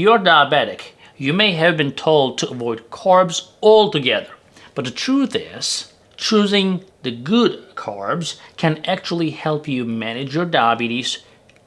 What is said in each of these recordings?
You're diabetic. You may have been told to avoid carbs altogether. But the truth is, choosing the good carbs can actually help you manage your diabetes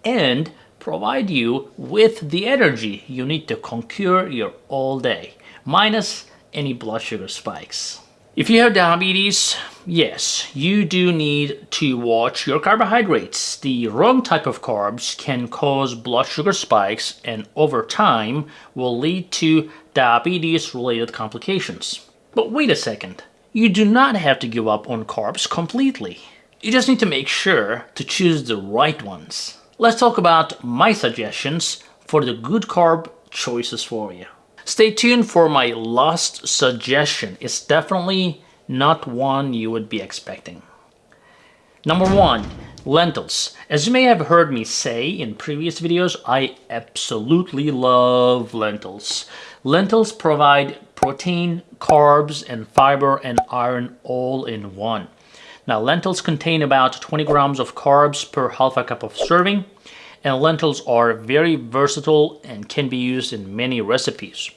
and provide you with the energy you need to conquer your all day, minus any blood sugar spikes. If you have diabetes, yes, you do need to watch your carbohydrates. The wrong type of carbs can cause blood sugar spikes and over time will lead to diabetes related complications. But wait a second, you do not have to give up on carbs completely. You just need to make sure to choose the right ones. Let's talk about my suggestions for the good carb choices for you. Stay tuned for my last suggestion. It's definitely not one you would be expecting. Number one, lentils. As you may have heard me say in previous videos, I absolutely love lentils. Lentils provide protein, carbs, and fiber and iron all in one. Now, lentils contain about 20 grams of carbs per half a cup of serving, and lentils are very versatile and can be used in many recipes.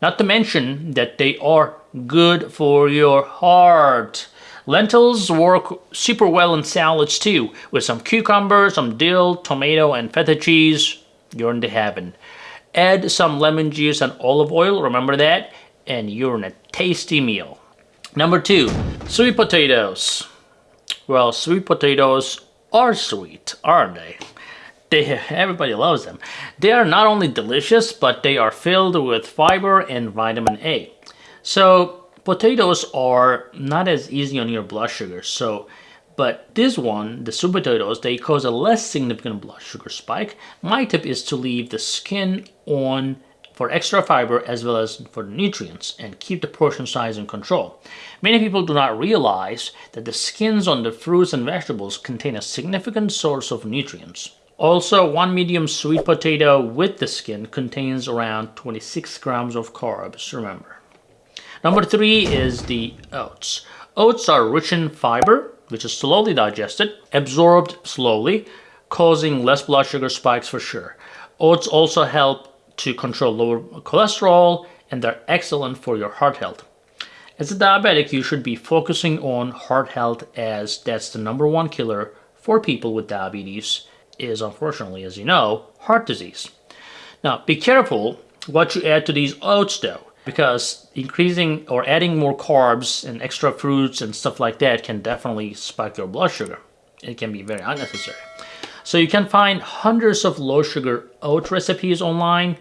Not to mention that they are good for your heart. Lentils work super well in salads too, with some cucumber, some dill, tomato, and feta cheese. You're in the heaven. Add some lemon juice and olive oil, remember that? And you're in a tasty meal. Number two, sweet potatoes. Well, sweet potatoes are sweet, aren't they? They, everybody loves them. They are not only delicious, but they are filled with fiber and vitamin A. So potatoes are not as easy on your blood sugar. So, but this one, the sweet potatoes, they cause a less significant blood sugar spike. My tip is to leave the skin on for extra fiber as well as for nutrients and keep the portion size in control. Many people do not realize that the skins on the fruits and vegetables contain a significant source of nutrients. Also, one medium sweet potato with the skin contains around 26 grams of carbs, remember. Number three is the oats. Oats are rich in fiber, which is slowly digested, absorbed slowly, causing less blood sugar spikes for sure. Oats also help to control lower cholesterol and they're excellent for your heart health. As a diabetic, you should be focusing on heart health as that's the number one killer for people with diabetes is unfortunately, as you know, heart disease. Now, be careful what you add to these oats though, because increasing or adding more carbs and extra fruits and stuff like that can definitely spike your blood sugar. It can be very unnecessary. So you can find hundreds of low sugar oat recipes online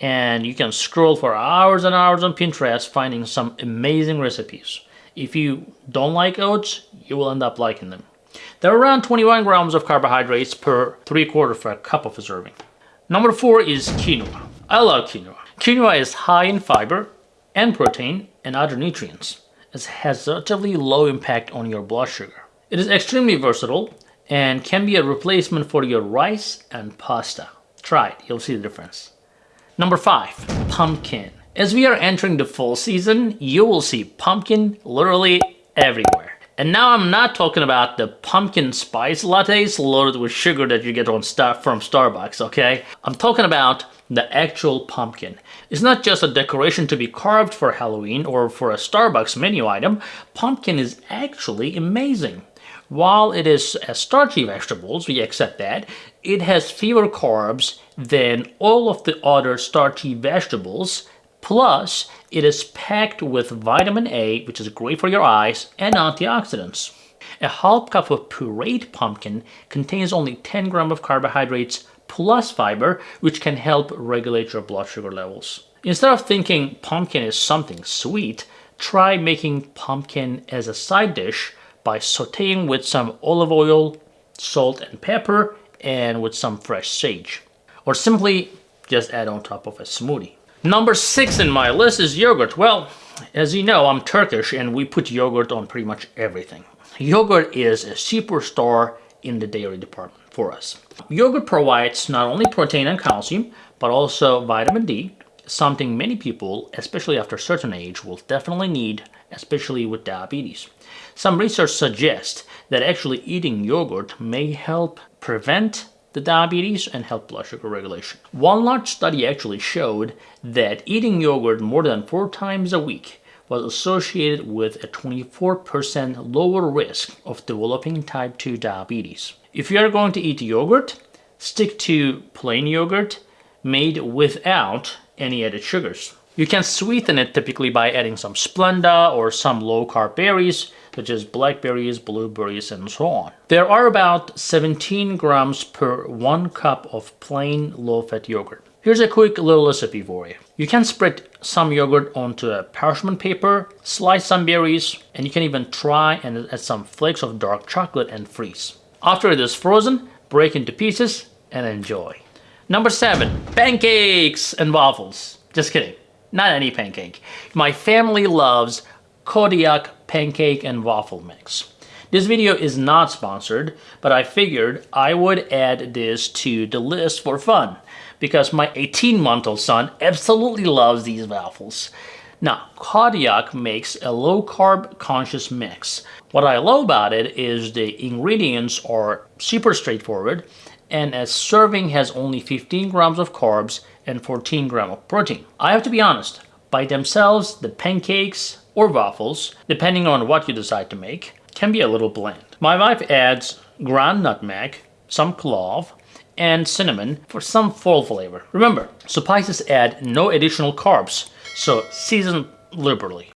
and you can scroll for hours and hours on Pinterest finding some amazing recipes. If you don't like oats, you will end up liking them. There are around 21 grams of carbohydrates per 3 quarter of a cup of a serving. Number 4 is quinoa. I love quinoa. Quinoa is high in fiber and protein and other nutrients. It has relatively low impact on your blood sugar. It is extremely versatile and can be a replacement for your rice and pasta. Try it, you'll see the difference. Number 5. Pumpkin. As we are entering the fall season, you will see pumpkin literally everywhere. And now I'm not talking about the pumpkin spice lattes loaded with sugar that you get on stuff from Starbucks, okay? I'm talking about the actual pumpkin. It's not just a decoration to be carved for Halloween or for a Starbucks menu item. Pumpkin is actually amazing. While it is a starchy vegetables, we accept that, it has fewer carbs than all of the other starchy vegetables Plus, it is packed with vitamin A, which is great for your eyes, and antioxidants. A half cup of pureed pumpkin contains only 10 grams of carbohydrates plus fiber, which can help regulate your blood sugar levels. Instead of thinking pumpkin is something sweet, try making pumpkin as a side dish by sauteing with some olive oil, salt and pepper, and with some fresh sage. Or simply just add on top of a smoothie. Number six in my list is yogurt. Well, as you know, I'm Turkish and we put yogurt on pretty much everything. Yogurt is a superstar in the dairy department for us. Yogurt provides not only protein and calcium, but also vitamin D, something many people, especially after a certain age, will definitely need, especially with diabetes. Some research suggests that actually eating yogurt may help prevent the diabetes and help blood sugar regulation. One large study actually showed that eating yogurt more than four times a week was associated with a 24% lower risk of developing type 2 diabetes. If you are going to eat yogurt, stick to plain yogurt made without any added sugars. You can sweeten it typically by adding some Splenda or some low-carb berries, such as blackberries, blueberries, and so on. There are about 17 grams per 1 cup of plain low-fat yogurt. Here's a quick little recipe for you. You can spread some yogurt onto a parchment paper, slice some berries, and you can even try and add some flakes of dark chocolate and freeze. After it is frozen, break into pieces and enjoy. Number 7. Pancakes and waffles. Just kidding. Not any pancake. My family loves Kodiak pancake and waffle mix. This video is not sponsored, but I figured I would add this to the list for fun because my 18-month-old son absolutely loves these waffles. Now, Kodiak makes a low-carb conscious mix. What I love about it is the ingredients are super straightforward and a serving has only 15 grams of carbs and 14 gram of protein. I have to be honest, by themselves, the pancakes or waffles, depending on what you decide to make, can be a little bland. My wife adds ground nutmeg, some clove, and cinnamon for some fall flavor. Remember, spices add no additional carbs, so season liberally.